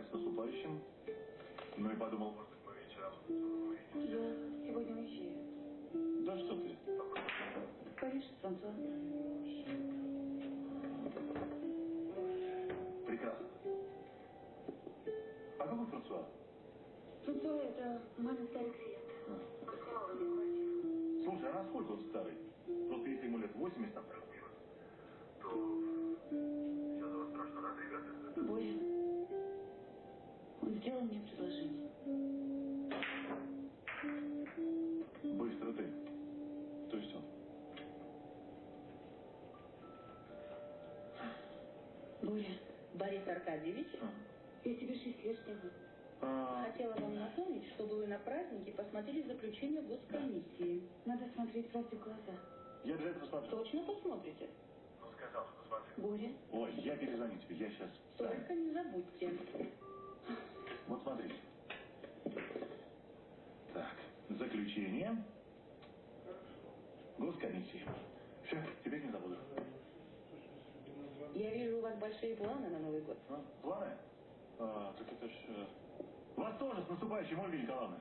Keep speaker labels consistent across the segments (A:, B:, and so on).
A: поздравить с наступающим. Ну и подумал, может быть, мы вечером
B: Я сегодня уезжаю.
A: Да что ты?
B: Париж, Франсуа.
A: Прекрасно. А какой Франсуа?
B: Франсуа – это мамин старый квартиру.
A: Слушай, а насколько он старый? Просто если ему лет 80, там,
C: Мира, то
B: сделал мне предложение.
A: быстро ты. То есть он?
B: Боря,
D: Борис Аркадьевич,
A: А.
B: я тебе шесть лет сниму.
A: А,
D: хотела вам напомнить, чтобы вы на празднике посмотрели заключение госкомиссии.
B: Надо смотреть правде в глаза.
A: я обязательно посмотрю.
D: Точно посмотрите?
C: Ну, сказал, что смотри.
B: Боря,
A: Ой, я перезвоню тебе, я сейчас.
D: Только не забудьте.
A: Вот смотри. Так, заключение. Госкомиссии. Все, теперь не забуду.
D: Я вижу, у вас большие планы на Новый год.
A: А, планы? А, так это ж... э, Вас тоже с наступающим, Ольга Николаевна.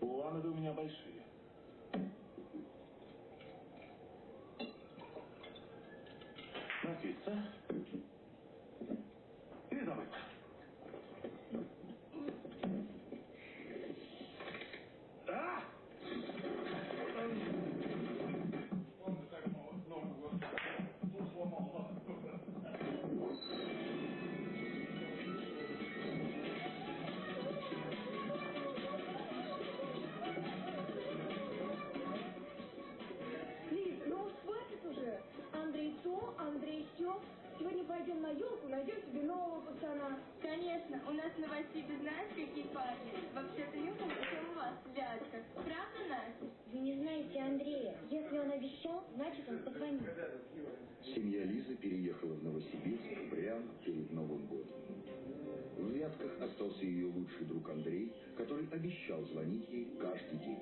A: Планы-то у меня большие.
E: Нового пацана.
F: Конечно, у нас на Василе знаешь, какие парни? Вообще-то не хуже, чем у вас, Вятка. Правда, Настя?
E: Вы не знаете Андрея. Если он обещал, значит он позвонит.
G: Семья Лизы переехала в Новосибирск прямо перед Новым годом. В Вятках остался ее лучший друг Андрей, который обещал звонить ей каждый день.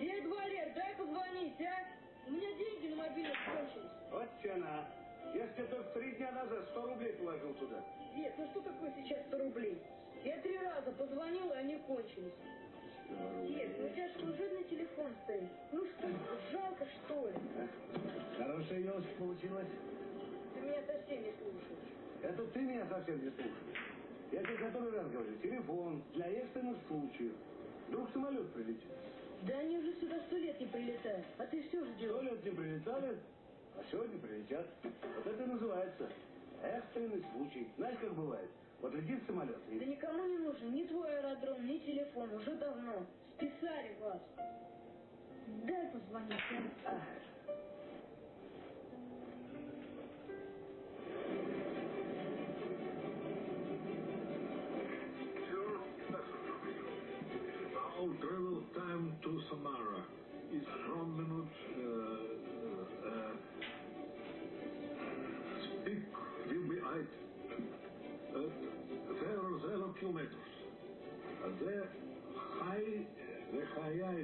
E: Дед Валер, дай позвонить, а? У меня деньги на мобильном кончились.
H: Вот тяна. Я тебе только три дня назад 100 рублей положил туда.
E: Дед, ну что такое сейчас 100 рублей? Я три раза позвонила, и они кончились. Дед, ну у тебя служебный телефон стоит. Ну что, жалко что ли?
H: Хорошая елочка получилась.
E: Ты меня совсем не слушаешь.
H: Это ты меня совсем не слушаешь. Я тебе который раз говорю, телефон для экстренных случаев. Вдруг самолет прилетит.
E: Да они уже сюда сто лет не прилетают. А ты все
H: Сто
E: ждешь.
H: лет не прилетали, а сегодня прилетят. Вот это и называется экстренный случай. Знаешь, как бывает? Вот летит самолет
E: Да
H: и...
E: никому не нужен ни твой аэродром, ни телефон. Уже давно. Списали вас. Дай позвонить. а?
C: Our travel time to Samara is from minute uh, uh,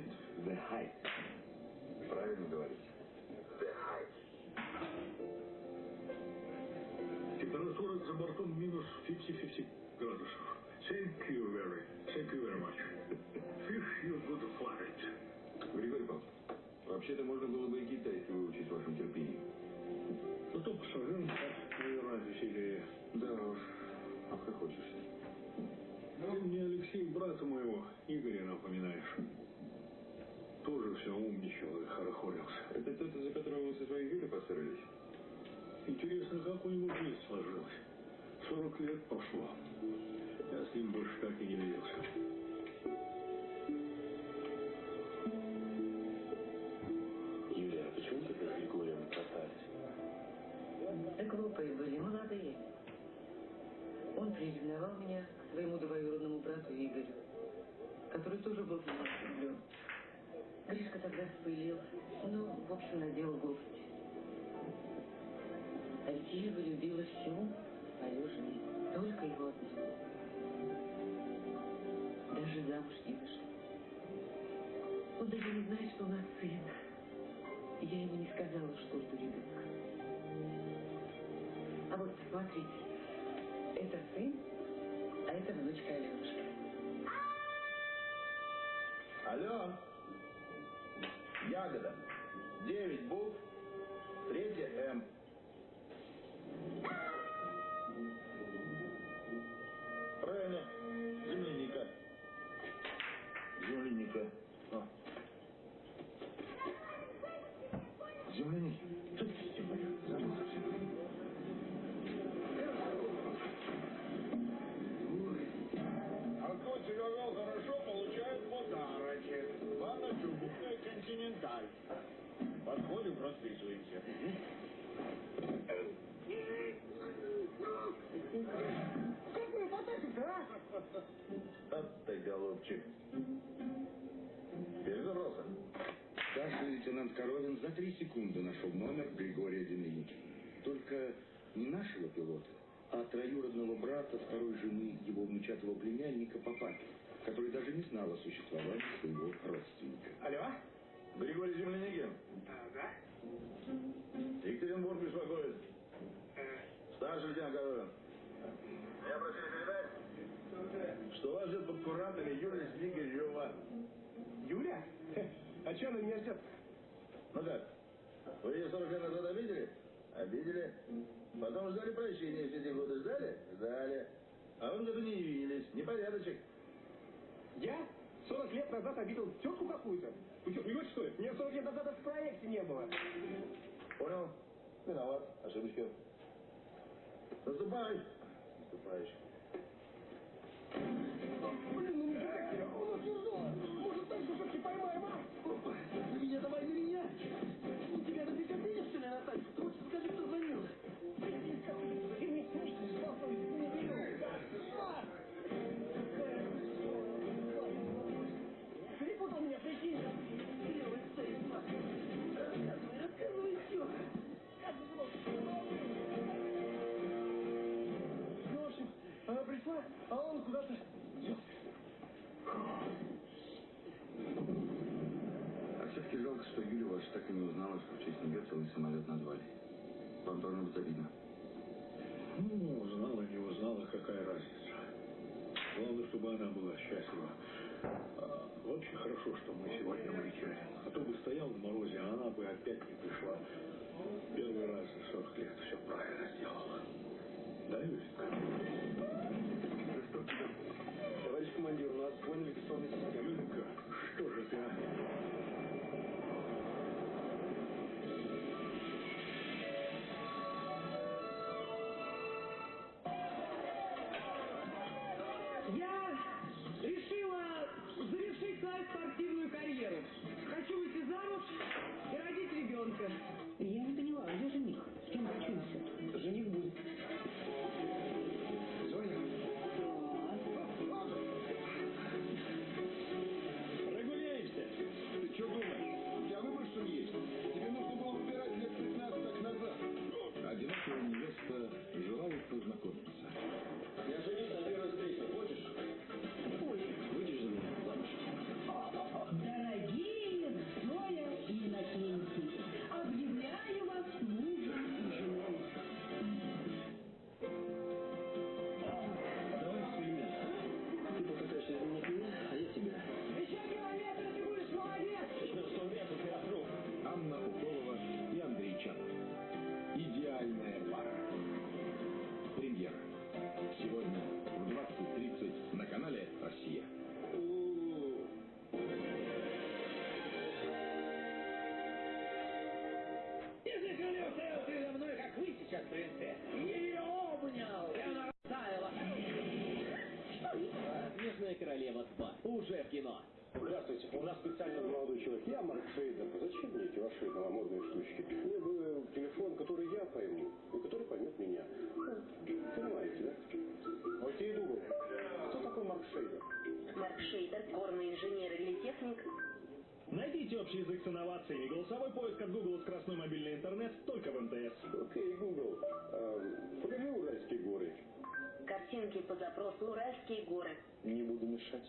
C: height The height.
G: Правильно говорите.
C: the height. Температура за бортом минус 50-50 градусов. Thank you very, thank you very much. Fish you good flight.
G: Григорий Павлович, вообще-то можно было бы и китайский выучить в вашем терпении.
C: Ну, то пассажирам наверное, веселее.
G: Да уж, обхохочешься.
C: Ну, мне Алексей, брата моего, Игоря, напоминаешь. Тоже все умничал и хорохорился.
G: Это тот, за которого вы со своей Юлей поссорились?
C: Интересно, как у него жизнь сложилась. Сорок лет прошло. Я с ним больше так и не виделся.
G: Юлия, а почему ты с Григорием расстались?
D: Да глупые были, молодые. Он приревновал меня к своему двоюродному брату Игорю, который тоже был влюблен. Гришка тогда вспылил, ну, в общем, наделал глупости. А ведь Ева любила всю свою жизнь, только его одного. Даже замуж не вышла. Он даже не знает, что у нас сын. Я ему не сказала, что жду ребенка. А вот смотрите, это сын, а это внучка Аленушка.
I: Алло. Ягода. Девять букв. Третья М. Правильно. Земляника. Земляника. А. Земляники.
C: Континенталь. Подходим, расписываемся.
J: Как вы потащите, а?
I: Вот ты, голубчик. Перезабрался. Старший лейтенант Коровин за три секунды нашел номер Григория Демьяники. Только не нашего пилота, а троюродного брата второй жены его внучатого племянника по папе, который даже не знал о существовании своего родственника.
C: Алло?
I: Григорий Земляникин,
C: Да?
I: Екатеринбург беспокоит. Старший лейтенант Коровин. Я просили передать, что вас ждет под куратами Юлия Снегирева.
C: Юля? А что она меня ждет?
I: Ну как? Вы ее 40 лет назад обидели? Обидели. Потом ждали прощения все эти годы. Ждали? Ждали. А вы году не явились. Непорядочек.
C: Я 40 лет назад обидел тетку какую-то? Вы что, смеетесь, что ли? Меня 40 лет назад в проекте не было.
I: Понял? Виноват. Ошибочка. Наступай. Наступаешь. И не узнала, что в честь нее целый самолет назвали. Вам должно быть обидно.
C: Ну, узнала, не узнала, какая разница. Главное, чтобы она была счастлива. А, очень хорошо, что мы сегодня улетели. А то бы стоял в морозе, а она бы опять не пришла. Первый раз за 40 лет все правильно сделала. Да, Юрик? Товарищ
G: ನೋಡೋಣ Уже в кино.
C: Здравствуйте. У нас специально молодой человек. Я Марк Шейдер. Зачем мне эти ваши новомодные штучки? Мне бы телефон, который я пойму, и который поймет меня. Ну, понимаете, да? Окей, Google. Кто такой Марк Шейдер?
B: Марк Шейдер, горный инженер или техник,
K: Найдите общий язык с инновациями. Голосовой поиск от Google скоростной мобильный интернет только в МТС.
C: Окей, Google. Эм, покажи Уральские горы.
B: картинки по запросу «Уральские горы».
C: Не буду мешать.